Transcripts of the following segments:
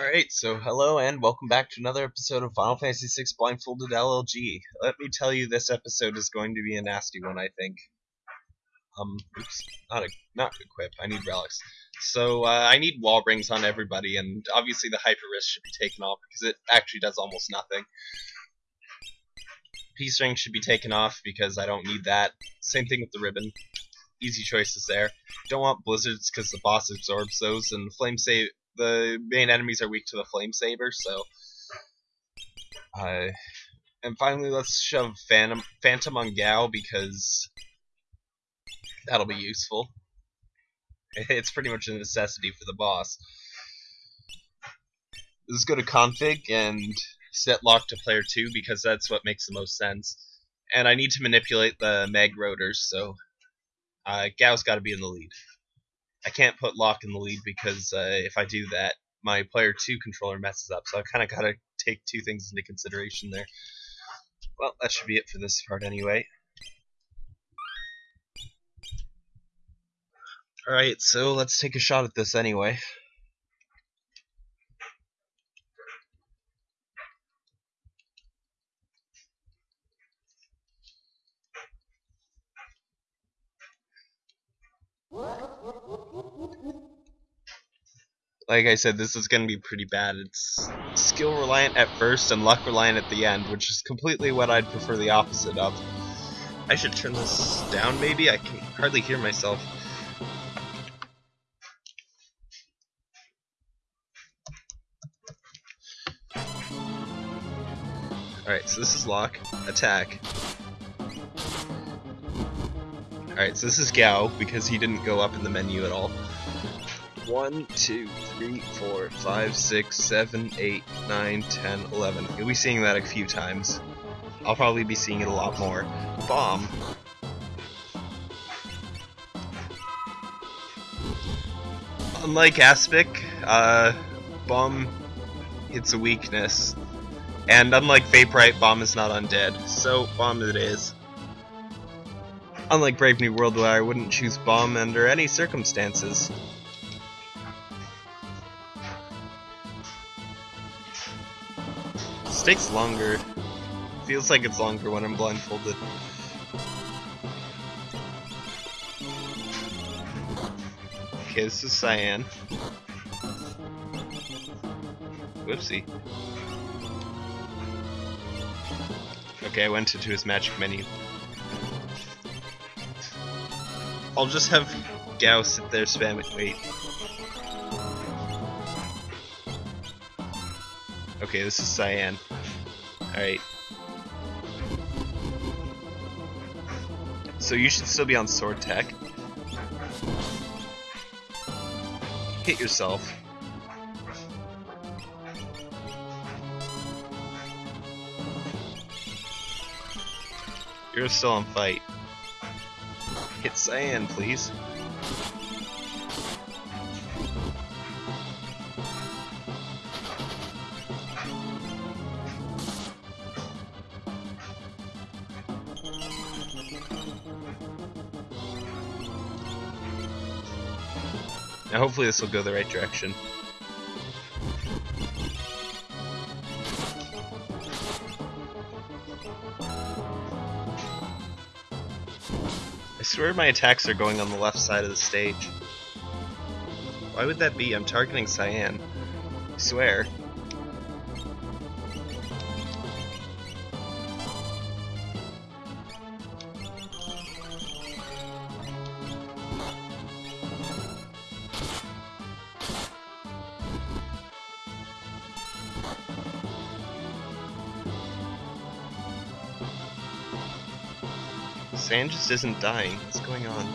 Alright, so hello and welcome back to another episode of Final Fantasy VI Blindfolded LLG. Let me tell you, this episode is going to be a nasty one, I think. Um, oops, not a not equip. I need relics. So uh, I need wall rings on everybody, and obviously the hyper wrist should be taken off because it actually does almost nothing. Peace ring should be taken off because I don't need that. Same thing with the ribbon. Easy choices there. Don't want blizzards because the boss absorbs those, and flame save the main enemies are weak to the flame saber, so. Uh, and finally, let's shove Phantom, Phantom on Gau because that'll be useful. It's pretty much a necessity for the boss. Let's go to config and set Locke to player 2 because that's what makes the most sense. And I need to manipulate the mag roaders, so uh, Gau's got to be in the lead. I can't put Locke in the lead because uh, if I do that, my player 2 controller messes up. So I kind of got to take two things into consideration there. Well, that should be it for this part anyway. Alright, so let's take a shot at this anyway. Like I said, this is going to be pretty bad. It's skill reliant at first and luck reliant at the end, which is completely what I'd prefer the opposite of. I should turn this down maybe? I can hardly hear myself. Alright, so this is Locke, attack. Alright, so this is Gau, because he didn't go up in the menu at all. 1, 2, 3, 4, 5, 6, 7, 8, 9, 10, 11. You'll be seeing that a few times. I'll probably be seeing it a lot more. Bomb. Unlike Aspic, uh, Bomb hits a weakness. And unlike Vaporite, Bomb is not undead. So, Bomb it is. Unlike Brave New World, where I wouldn't choose Bomb under any circumstances. This takes longer. Feels like it's longer when I'm blindfolded. Okay, this is Cyan. Whoopsie. Okay, I went into his magic menu. I'll just have Gau sit there spamming. Wait. Okay, this is Cyan. Alright. So you should still be on sword tech. Hit yourself. You're still on fight. Hit Cyan, please. Now hopefully this will go the right direction. I swear my attacks are going on the left side of the stage. Why would that be? I'm targeting Cyan. I swear. Sand just isn't dying. What's going on?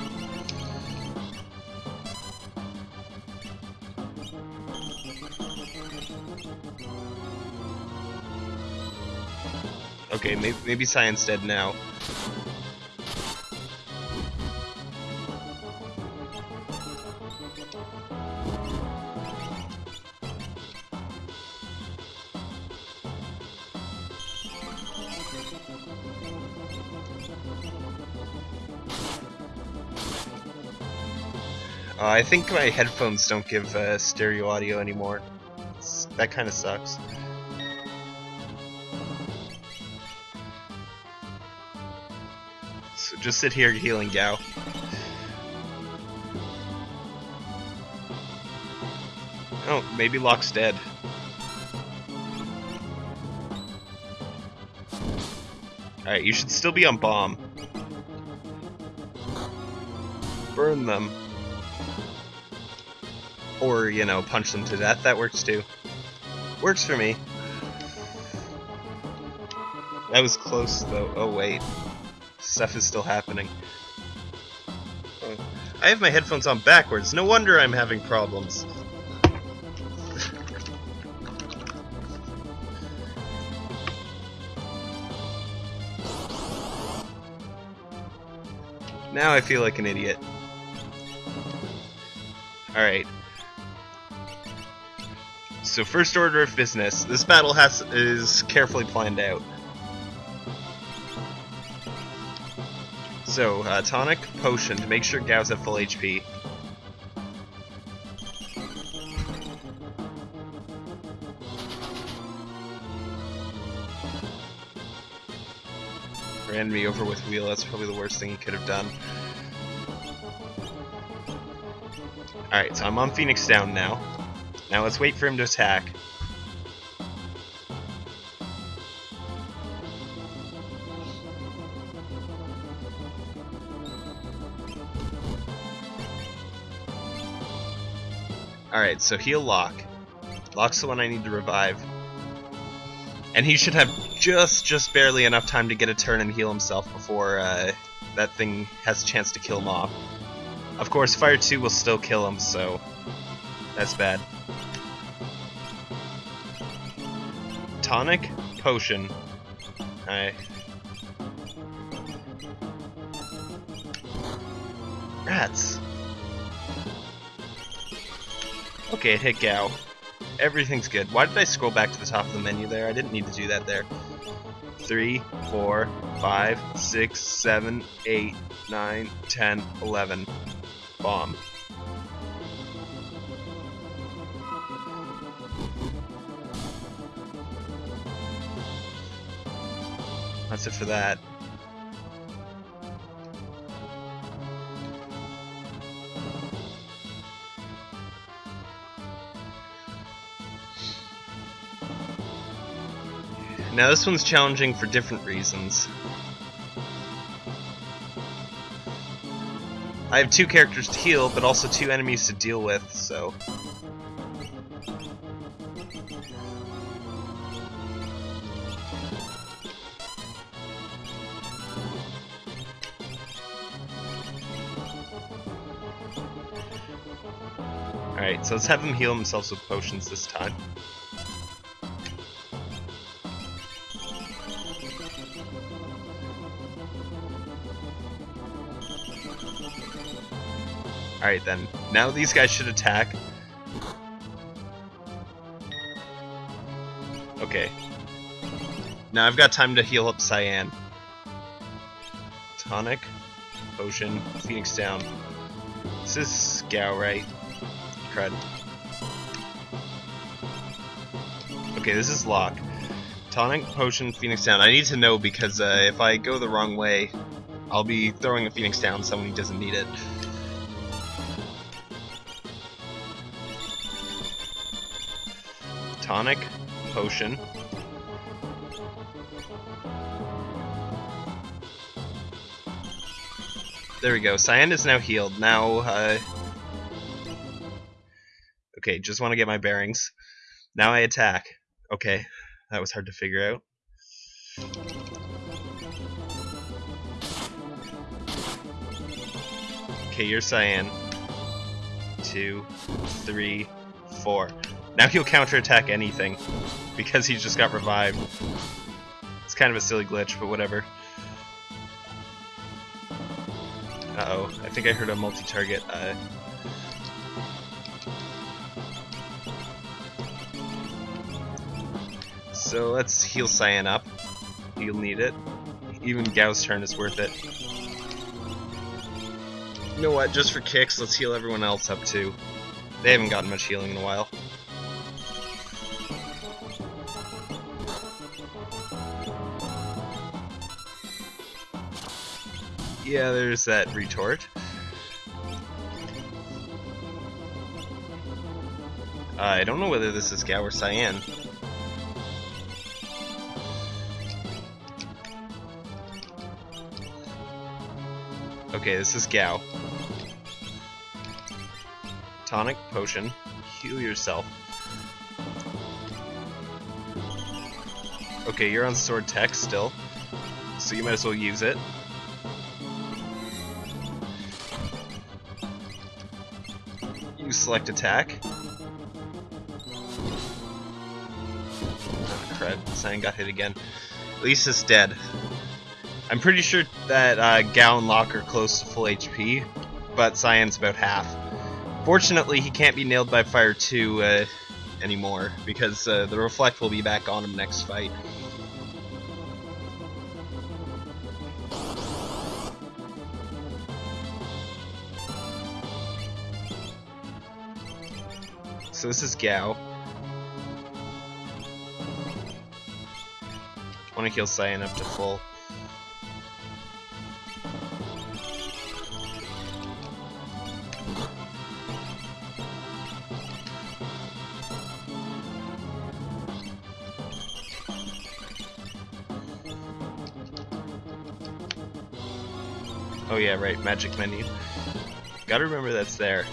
Okay, maybe, maybe Cyan's dead now. Uh, I think my headphones don't give uh, stereo audio anymore. It's, that kind of sucks. So just sit here healing Gau. Oh, maybe Locke's dead. Alright, you should still be on bomb. Burn them. Or, you know, punch them to death. That works too. Works for me. That was close, though. Oh, wait. Stuff is still happening. I have my headphones on backwards. No wonder I'm having problems. now I feel like an idiot. Alright. So first order of business, this battle has is carefully planned out. So, uh, tonic, potion to make sure Gau's at full HP. Ran me over with wheel, that's probably the worst thing he could have done. Alright, so I'm on Phoenix down now. Now let's wait for him to attack. Alright, so heal Locke. Locke's the one I need to revive. And he should have just, just barely enough time to get a turn and heal himself before uh, that thing has a chance to kill him off. Of course, Fire 2 will still kill him, so that's bad. Tonic, potion. I. Rats. Okay, it hit Gau. Everything's good. Why did I scroll back to the top of the menu there? I didn't need to do that there. Three, four, five, six, seven, eight, nine, ten, eleven. Bomb. That's it for that. Now this one's challenging for different reasons. I have two characters to heal, but also two enemies to deal with, so... so let's have him heal themselves with potions this time. Alright then, now these guys should attack. Okay. Now I've got time to heal up Cyan. Tonic, Potion, Phoenix down. This is Gau, right? Crud. Okay, this is Locke. Tonic, Potion, Phoenix down. I need to know because uh, if I go the wrong way, I'll be throwing a Phoenix down someone who doesn't need it. tonic, potion. There we go. Cyan is now healed. Now, uh... Okay, just want to get my bearings. Now I attack. Okay, that was hard to figure out. Okay, you're Cyan. Two, three, four. Now he'll counterattack anything, because he just got revived. It's kind of a silly glitch, but whatever. Uh-oh, I think I heard a multi-target. Uh... So let's heal Cyan up. He'll need it. Even Gau's turn is worth it. You know what, just for kicks, let's heal everyone else up too. They haven't gotten much healing in a while. Yeah, there's that retort. Uh, I don't know whether this is Gau or Cyan. Okay, this is Gau. Tonic potion. Heal yourself. Okay, you're on sword tech still, so you might as well use it. You select attack. Oh, crud, got hit again. Lisa's dead. I'm pretty sure that uh, Gau and Locke are close to full HP, but Cyan's about half. Fortunately, he can't be nailed by fire 2 uh, anymore, because uh, the Reflect will be back on him next fight. So this is Gau. I want to heal Cyan up to full. Oh yeah, right, magic menu. Gotta remember that's there.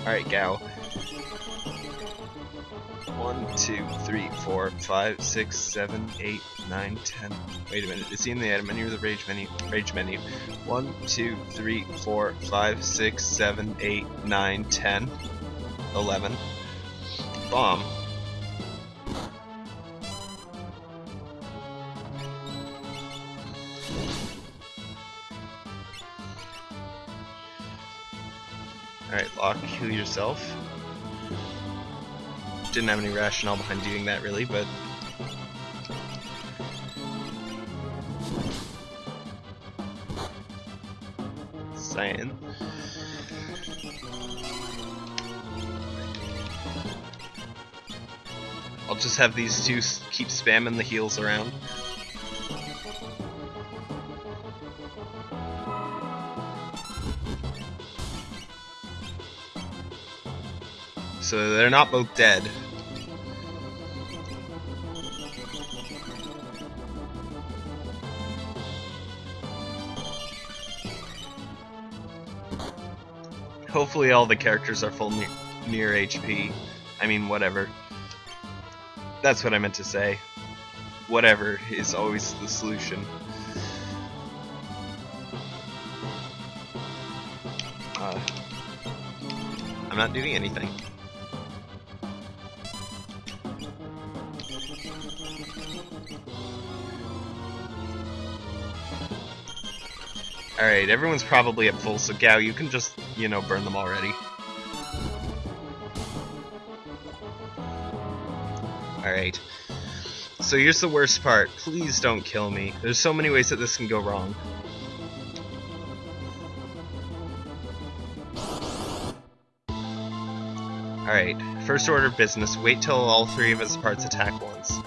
Alright, Gau. One, two, three, four, five, six, seven, eight, nine, ten. Wait a minute, is he in the item menu or the rage menu? Rage menu. One, two, three, four, five, six, seven, eight, nine, ten, eleven. Bomb. Heal yourself. Didn't have any rationale behind doing that really, but... Cyan. I'll just have these two keep spamming the heals around. So they're not both dead. Hopefully all the characters are full ne near HP. I mean, whatever. That's what I meant to say. Whatever is always the solution. Uh, I'm not doing anything. Alright, everyone's probably at full, so Gau, you can just, you know, burn them already. Alright. So here's the worst part. Please don't kill me. There's so many ways that this can go wrong. Alright, first order of business, wait till all three of his parts attack once.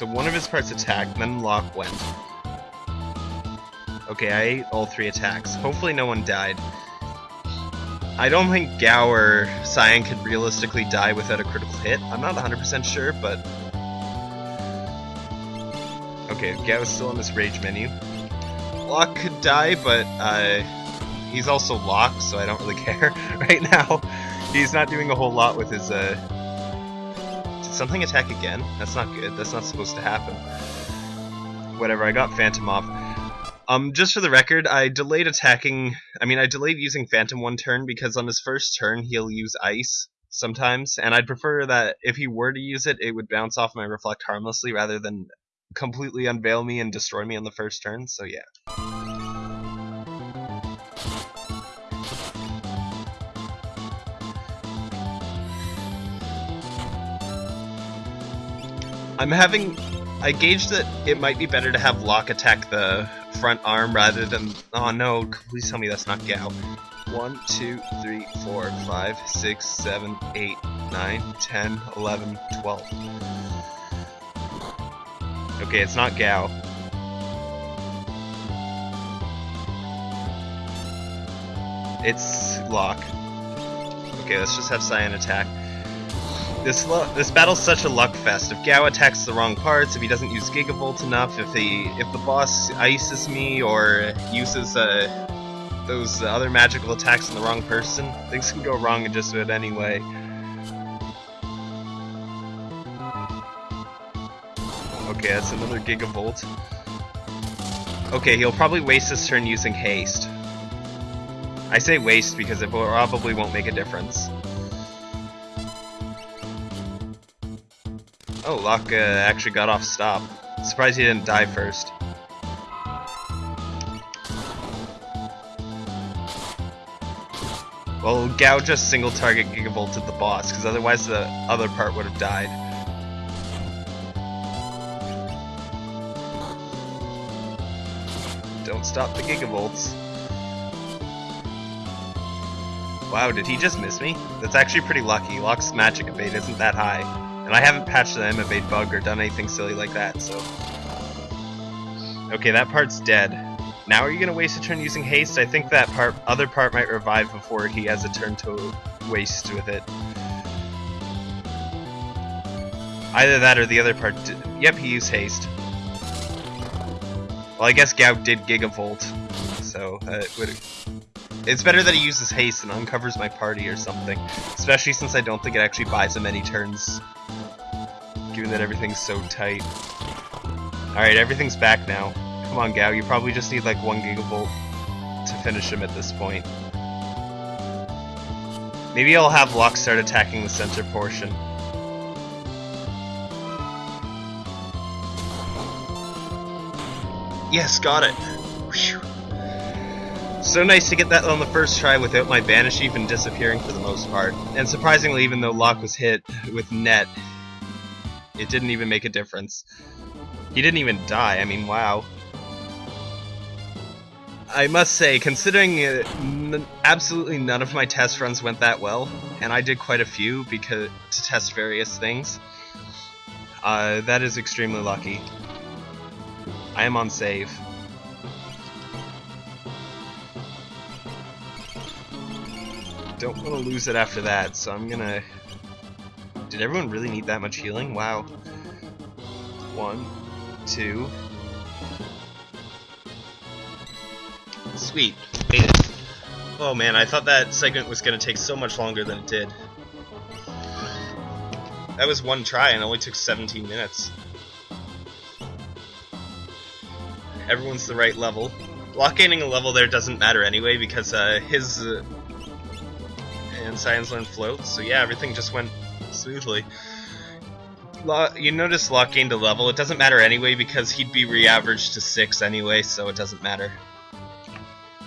So one of his parts attacked, then Locke went. Okay, I ate all three attacks. Hopefully no one died. I don't think or Cyan could realistically die without a critical hit. I'm not 100% sure, but... Okay, Gau is still in this rage menu. Locke could die, but uh, he's also Locke, so I don't really care right now. He's not doing a whole lot with his... Uh... Something attack again? That's not good. That's not supposed to happen. Whatever, I got Phantom off. Um, just for the record, I delayed attacking. I mean, I delayed using Phantom one turn because on his first turn he'll use Ice sometimes, and I'd prefer that if he were to use it, it would bounce off my Reflect harmlessly rather than completely unveil me and destroy me on the first turn. So yeah. I'm having I gauged that it might be better to have Locke attack the front arm rather than. Oh no! Please tell me that's not Gau. 1, 2, 3, 4, 5, 6, 7, 8, 9, 10, 11, 12. Okay, it's not Gau. It's Locke. Okay, let's just have Cyan attack. This this battle's such a luck fest. If Gau attacks the wrong parts, if he doesn't use Gigavolt enough, if he if the boss ices me or uses uh, those other magical attacks on the wrong person, things can go wrong in just about any way. Okay, that's another Gigavolt. Okay, he'll probably waste his turn using haste. I say waste because it probably won't make a difference. Oh, Locke uh, actually got off stop. Surprised he didn't die first. Well, Gau just single target gigavolted the boss, because otherwise the other part would have died. Don't stop the gigavolts. Wow, did he just miss me? That's actually pretty lucky. Locke's magic evade isn't that high. And I haven't patched the M-evade bug or done anything silly like that, so... Okay, that part's dead. Now are you gonna waste a turn using haste? I think that part, other part might revive before he has a turn to waste with it. Either that or the other part. Yep, he used haste. Well, I guess Gau did Gigavolt, so uh, it would it's better that he uses haste and uncovers my party or something. Especially since I don't think it actually buys him any turns. Given that everything's so tight. Alright, everything's back now. Come on, Gau, you probably just need like one gigavolt to finish him at this point. Maybe I'll have Locke start attacking the center portion. Yes, got it. So nice to get that on the first try without my Vanish even disappearing for the most part. And surprisingly, even though Locke was hit with net, it didn't even make a difference. He didn't even die, I mean, wow. I must say, considering uh, absolutely none of my test runs went that well, and I did quite a few because to test various things, uh, that is extremely lucky. I am on save. Don't want to lose it after that, so I'm gonna... Did everyone really need that much healing? Wow. One, two... Sweet. Oh man, I thought that segment was gonna take so much longer than it did. That was one try and only took 17 minutes. Everyone's the right level. Block gaining a level there doesn't matter anyway because uh, his uh, and Science Learn floats, so yeah, everything just went smoothly. You notice Locke gained a level. It doesn't matter anyway because he'd be re-averaged to 6 anyway, so it doesn't matter.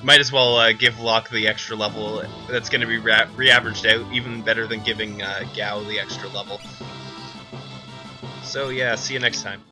Might as well uh, give Locke the extra level that's going to be re-averaged out, even better than giving uh, Gau the extra level. So yeah, see you next time.